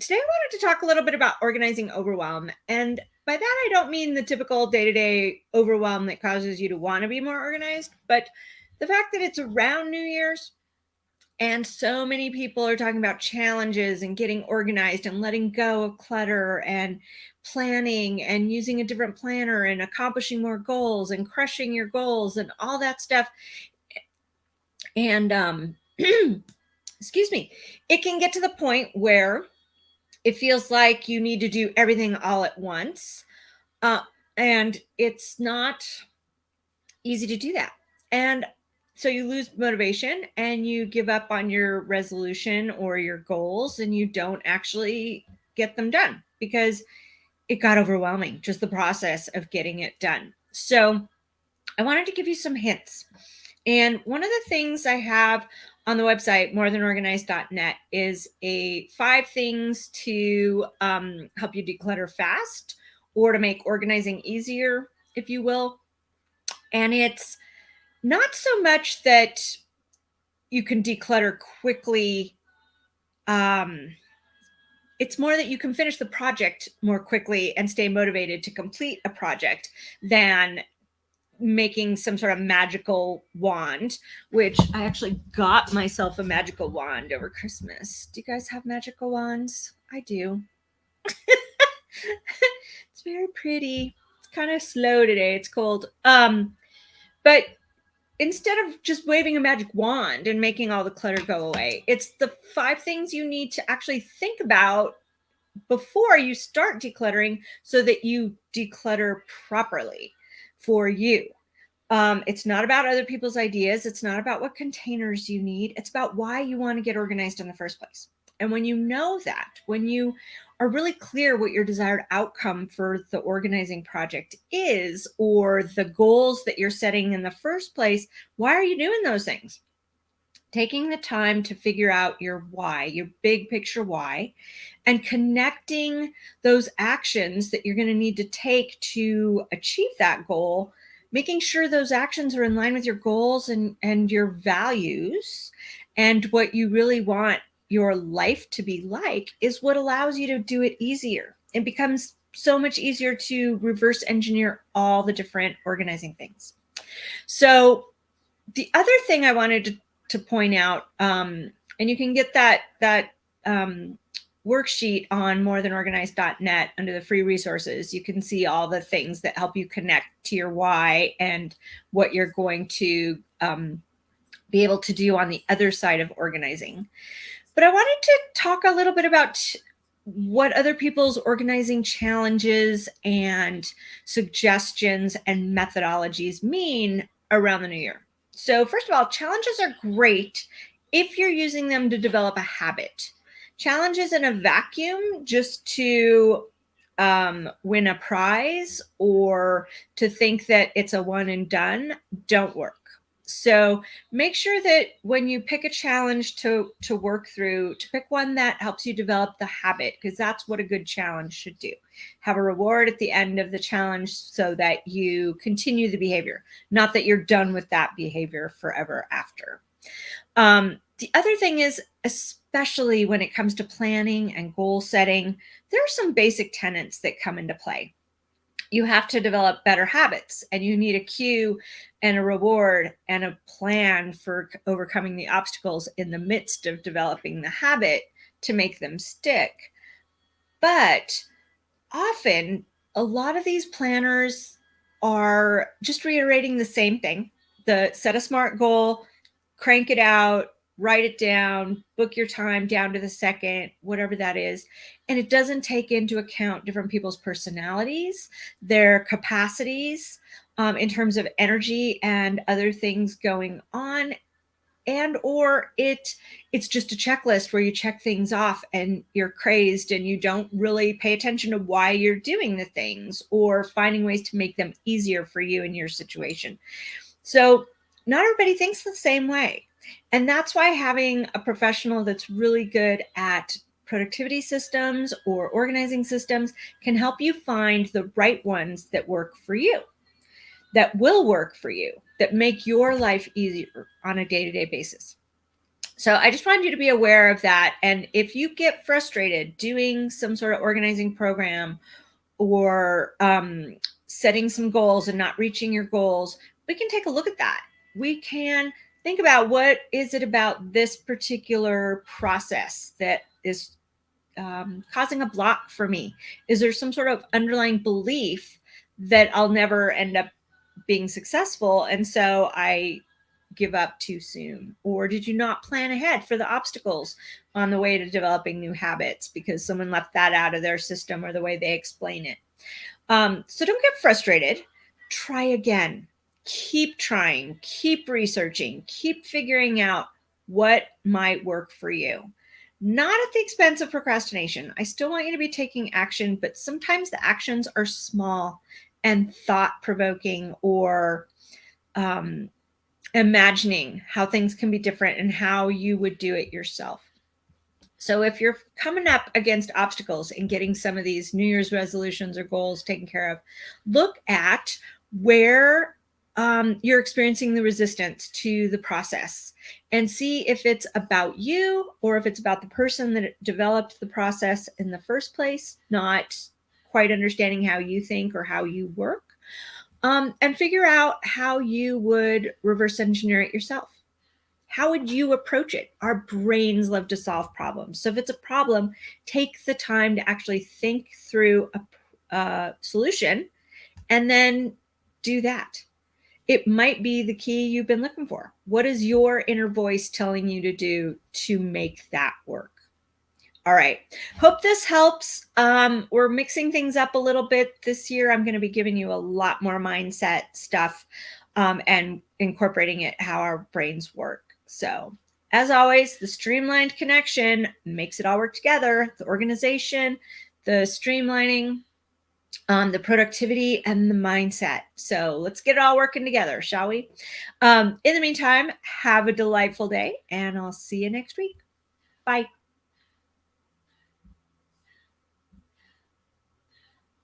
today I wanted to talk a little bit about organizing overwhelm. And by that, I don't mean the typical day to day overwhelm that causes you to want to be more organized, but the fact that it's around New Year's and so many people are talking about challenges and getting organized and letting go of clutter and planning and using a different planner and accomplishing more goals and crushing your goals and all that stuff. And, um, excuse me, it can get to the point where it feels like you need to do everything all at once. Uh, and it's not easy to do that. And so you lose motivation and you give up on your resolution or your goals and you don't actually get them done because it got overwhelming, just the process of getting it done. So I wanted to give you some hints. And one of the things I have on the website morethanorganized.net is a five things to um, help you declutter fast or to make organizing easier, if you will. And it's not so much that you can declutter quickly. Um, it's more that you can finish the project more quickly and stay motivated to complete a project than making some sort of magical wand, which I actually got myself a magical wand over Christmas. Do you guys have magical wands? I do. it's very pretty. It's kind of slow today. It's cold. Um, but instead of just waving a magic wand and making all the clutter go away, it's the five things you need to actually think about before you start decluttering so that you declutter properly for you. Um, it's not about other people's ideas. It's not about what containers you need. It's about why you want to get organized in the first place. And when you know that, when you are really clear what your desired outcome for the organizing project is, or the goals that you're setting in the first place, why are you doing those things? Taking the time to figure out your why, your big picture why, and connecting those actions that you're going to need to take to achieve that goal making sure those actions are in line with your goals and, and your values and what you really want your life to be like is what allows you to do it easier. It becomes so much easier to reverse engineer all the different organizing things. So the other thing I wanted to, to point out, um, and you can get that, that um, worksheet on morethanorganized.net under the free resources, you can see all the things that help you connect to your why and what you're going to um, be able to do on the other side of organizing. But I wanted to talk a little bit about what other people's organizing challenges and suggestions and methodologies mean around the new year. So first of all, challenges are great if you're using them to develop a habit. Challenges in a vacuum just to um, win a prize or to think that it's a one and done don't work. So make sure that when you pick a challenge to, to work through, to pick one that helps you develop the habit, because that's what a good challenge should do. Have a reward at the end of the challenge so that you continue the behavior, not that you're done with that behavior forever after. Um, the other thing is, especially when it comes to planning and goal setting, there are some basic tenets that come into play. You have to develop better habits and you need a cue and a reward and a plan for overcoming the obstacles in the midst of developing the habit to make them stick. But often, a lot of these planners are just reiterating the same thing the set a smart goal, crank it out, write it down, book your time down to the second, whatever that is. And it doesn't take into account different people's personalities, their capacities um, in terms of energy and other things going on. And or it it's just a checklist where you check things off and you're crazed and you don't really pay attention to why you're doing the things or finding ways to make them easier for you in your situation. So not everybody thinks the same way. And that's why having a professional that's really good at productivity systems or organizing systems can help you find the right ones that work for you, that will work for you, that make your life easier on a day-to-day -day basis. So I just wanted you to be aware of that. And if you get frustrated doing some sort of organizing program or um, setting some goals and not reaching your goals, we can take a look at that. We can think about what is it about this particular process that is um, causing a block for me? Is there some sort of underlying belief that I'll never end up being successful? And so I give up too soon? Or did you not plan ahead for the obstacles on the way to developing new habits because someone left that out of their system or the way they explain it? Um, so don't get frustrated. Try again. Keep trying, keep researching, keep figuring out what might work for you. Not at the expense of procrastination. I still want you to be taking action, but sometimes the actions are small and thought provoking or um, imagining how things can be different and how you would do it yourself. So if you're coming up against obstacles and getting some of these New Year's resolutions or goals taken care of, look at where um, you're experiencing the resistance to the process and see if it's about you or if it's about the person that developed the process in the first place, not quite understanding how you think or how you work um, and figure out how you would reverse engineer it yourself. How would you approach it? Our brains love to solve problems. So if it's a problem, take the time to actually think through a, a solution and then do that. It might be the key you've been looking for. What is your inner voice telling you to do to make that work? All right. Hope this helps. Um, we're mixing things up a little bit this year. I'm going to be giving you a lot more mindset stuff um, and incorporating it how our brains work. So as always, the streamlined connection makes it all work together. The organization, the streamlining, um, the productivity and the mindset. So let's get it all working together, shall we? Um, in the meantime, have a delightful day and I'll see you next week. Bye.